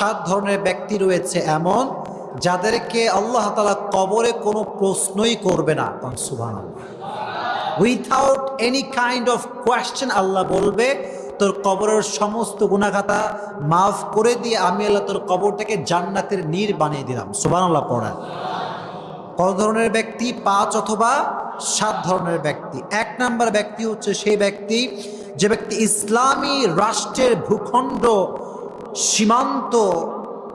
সাত ধরনের ব্যক্তি রয়েছে এমন যাদেরকে আল্লাহ তালা কবরে কোনো প্রশ্নই করবে না। সুবাহ without any kind of question Allah বলবে, তোর কবরের সমস্ত গুণাখাতা মাফ করে দিয়ে আমি আল্লাহ তোর কবরটাকে জান্নাতের নীর বানিয়ে দিলাম। সুবান আল্লাহ পড়ায় কত ধরনের ব্যক্তি? পাঁচ অথবা সাত ধরনের ব্যক্তি। এক নাম্বার ব্যক্তি হচ্ছে সেই ব্যক্তি যে ব্যক্তি ইসলামী রাষ্ট্রের ভূখণ্ড সীমান্ত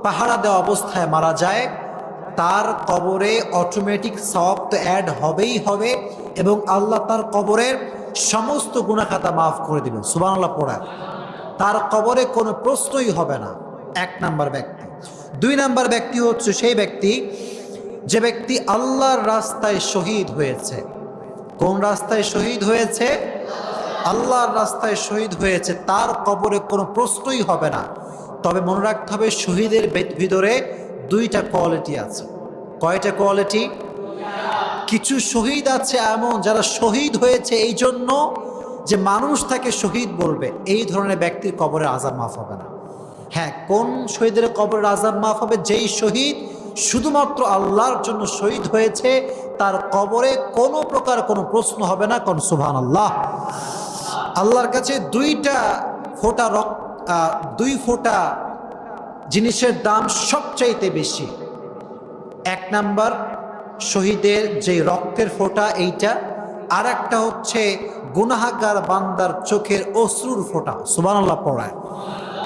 পাহারা দেওয়া অবস্থায় মারা যায়। তার কবরে অটোমেটিক সব তো অ্যাড হবেই হবে এবং আল্লাহ তার কবরের সমস্ত গুণাখাতা মাফ করে দিবেন। সুবান আল্লাহ পড়ায় তার কবরে কোনো প্রশ্নই হবে না। এক নাম্বার ব্যক্তি। দুই নাম্বার ব্যক্তি হচ্ছে সেই ব্যক্তি যে ব্যক্তি আল্লাহর রাস্তায় শহীদ হয়েছে। কোন রাস্তায় শহীদ হয়েছে? আল্লাহর রাস্তায় শহীদ হয়েছে। তার কবরে কোনো প্রশ্নই হবে না। তবে মনে রাখতে হবে, শহীদের ভিতরে দুইটা কোয়ালিটি আছে। কয়টা কোয়ালিটি কিছু শহীদ আছে এমন যারা শহীদ হয়েছে এই জন্য যে মানুষ তাকে শহীদ বলবে। এই ধরনের ব্যক্তির কবরের আজাব মাফ হবে না। হ্যাঁ কোন শহীদের কবরের আজাব মাফ হবে? যেই শহীদ শুধুমাত্র আল্লাহর জন্য শহীদ হয়েছে, তার কবরে কোনো প্রকার কোনো প্রশ্ন হবে না কোন সুভান আল্লাহ আল্লাহর কাছে দুইটা ফোটা রক দুই ফোঁটা জিনিসের দাম সবচাইতে বেশি। এক নাম্বার শহীদের যে রক্তের ফোঁটা, এইটা। আর একটা হচ্ছে গুনাহাগার বান্দার চোখের অশ্রুর ফোঁটা। সুবানাল্লাহ পড়ায়।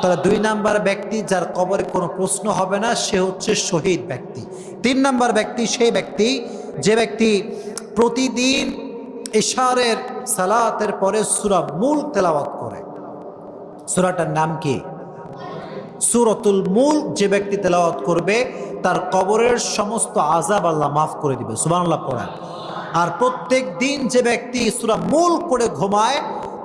তাহলে দুই নাম্বার ব্যক্তি যার কবরে কোনো প্রশ্ন হবে না, সে হচ্ছে শহীদ ব্যক্তি। তিন নাম্বার ব্যক্তি সেই ব্যক্তি, যে ব্যক্তি প্রতিদিন ইশারের সালাতের পরে সুরা মূল তেলাওয়াত করে। সুরাটার নাম কি? সুরতুল মূল যে ব্যক্তি তেলাওয়াত করবে, তার কবরের সমস্ত আজাব আল্লাহ মাফ করে দিবে। সুবানাল্লাহ পড়ায় আর প্রত্যেক দিন যে ব্যক্তি সুরা মূল করে ঘুমায়,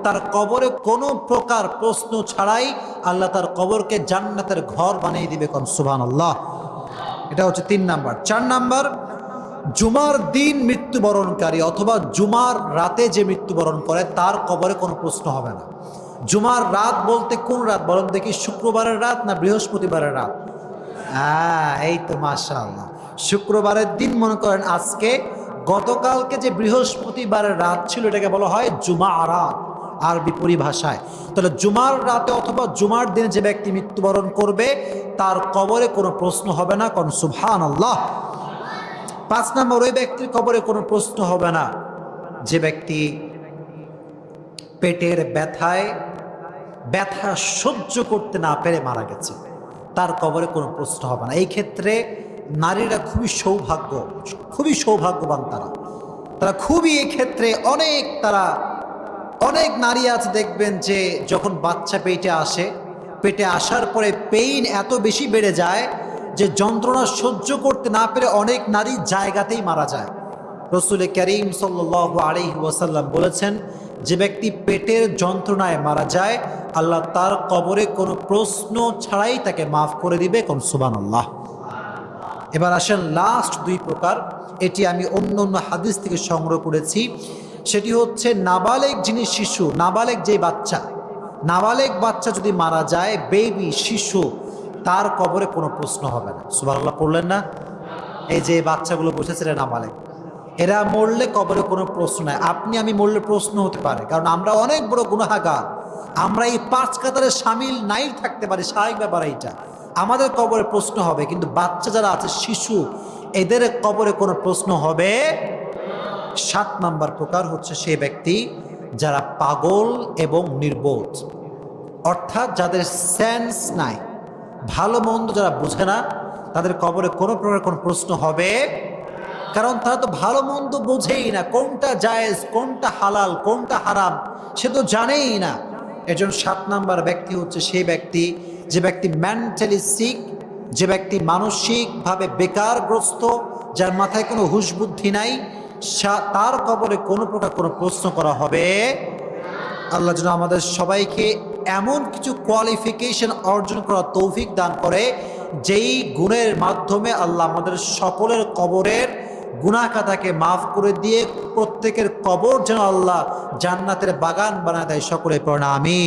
তার কবরে কোনো প্রকার প্রশ্ন ছাড়াই আল্লাহ তার কবরকে জান্নাতের ঘর বানিয়ে দিবে কোন সুবান আল্লাহ এটা হচ্ছে তিন নাম্বার। চার নাম্বার, জুমার দিন মৃত্যুবরণকারী অথবা জুমার রাতে যে মৃত্যুবরণ করে, তার কবরে কোনো প্রশ্ন হবে না। জুমার রাত বলতে কোন রাত বলেন দেখি শুক্রবারের রাত না বৃহস্পতিবারের রাত? হ্যাঁ এই তো মাশআল্লাহ। শুক্রবারের দিন মনে করেন আজকে গতকালকে যে বৃহস্পতিবারের রাত ছিল, এটাকে বলা হয় জুমা রাত আর আরবি পরিভাষায়। তাহলে জুমার রাতে অথবা জুমার দিনে যে ব্যক্তি মৃত্যুবরণ করবে, তার কবরে কোনো প্রশ্ন হবে না কোন সুবহান আল্লাহ পাঁচ নম্বর, ওই ব্যক্তির কবরে কোনো প্রশ্ন হবে না। যে ব্যক্তি পেটের ব্যথায় ব্যথা সহ্য করতে না পেরে মারা গেছে। তার কবরে কোনো প্রশ্ন হবে না। এই ক্ষেত্রে নারীরা খুবই সৌভাগ্য, খুবই সৌভাগ্যবান তারা। তারা খুবই ক্ষেত্রে অনেক তারা, অনেক নারী আছে দেখবেন যে যখন বাচ্চা পেটে আসে, পেটে আসার পরে পেইন এত বেশি বেড়ে যায় যে যন্ত্রণা সহ্য করতে না পেরে অনেক নারী জায়গাতেই মারা যায়। রসুল করিম সাল্লাহ আলি ওয়াসাল্লাম বলেছেন, যে ব্যক্তি পেটের যন্ত্রণায় মারা যায়, আল্লাহ তার কবরে কোনো প্রশ্ন ছাড়াই তাকে মাফ করে দিবে। কোন সুবান আল্লাহ এবার আসেন লাস্ট দুই প্রকার। এটি আমি অন্য অন্য হাদিস থেকে সংগ্রহ করেছি। সেটি হচ্ছে নাবালেক যিনি শিশু, নাবালেক যে বাচ্চা, নাবালেক বাচ্চা যদি মারা যায় বেবি শিশু, তার কবরে কোনো প্রশ্ন হবে না। সুবাহ পড়লেন না? এই যে বাচ্চাগুলো বসেছিল নাবালেক। এরা মরলে কবরে কোনো প্রশ্ন নাই। আপনি আমি মরলে প্রশ্ন হতে পারে, কারণ আমরা অনেক বড় গুণাহাগার আমরা এই পাঁচ কাতারে সামিল নাই থাকতে পারি, স্বাভাবিক ব্যাপার এইটা। আমাদের কবরে প্রশ্ন হবে, কিন্তু বাচ্চা যারা আছে, শিশু, এদের কবরে কোনো প্রশ্ন হবে সাত নাম্বার প্রকার হচ্ছে সে ব্যক্তি যারা পাগল এবং নির্বোধ। অর্থাৎ যাদের সেন্স নাই, ভালো মন্দ যারা বুঝে না, তাদের কবরে কোনো প্রকার কোনো প্রশ্ন হবে কারণ তারা তো ভালো মন্দ বোঝেই না কোনটা জায়েজ, কোনটা হালাল, কোনটা হারাম, সে তো জানেই না। এজন সাত নাম্বার ব্যক্তি হচ্ছে সেই ব্যক্তি, যে ব্যক্তি মেন্টালি সিক যে ব্যক্তি মানসিকভাবে বেকারগ্রস্ত, যার মাথায় কোনো হুশ বুদ্ধি নাই তার কবরে কোনো প্রকার কোনো প্রশ্ন করা হবে। আল্লাহ যেন আমাদের সবাইকে এমন কিছু কোয়ালিফিকেশন অর্জন করার তৌফিক দান করে, যেই গুণের মাধ্যমে আল্লাহ আমাদের সকলের কবরের গুণাকাতাকে মাফ করে দিয়ে প্রত্যেকের কবর যেন আল্লাহ জান্নাতের বাগান বানায় দেয় সকলে প্রণামী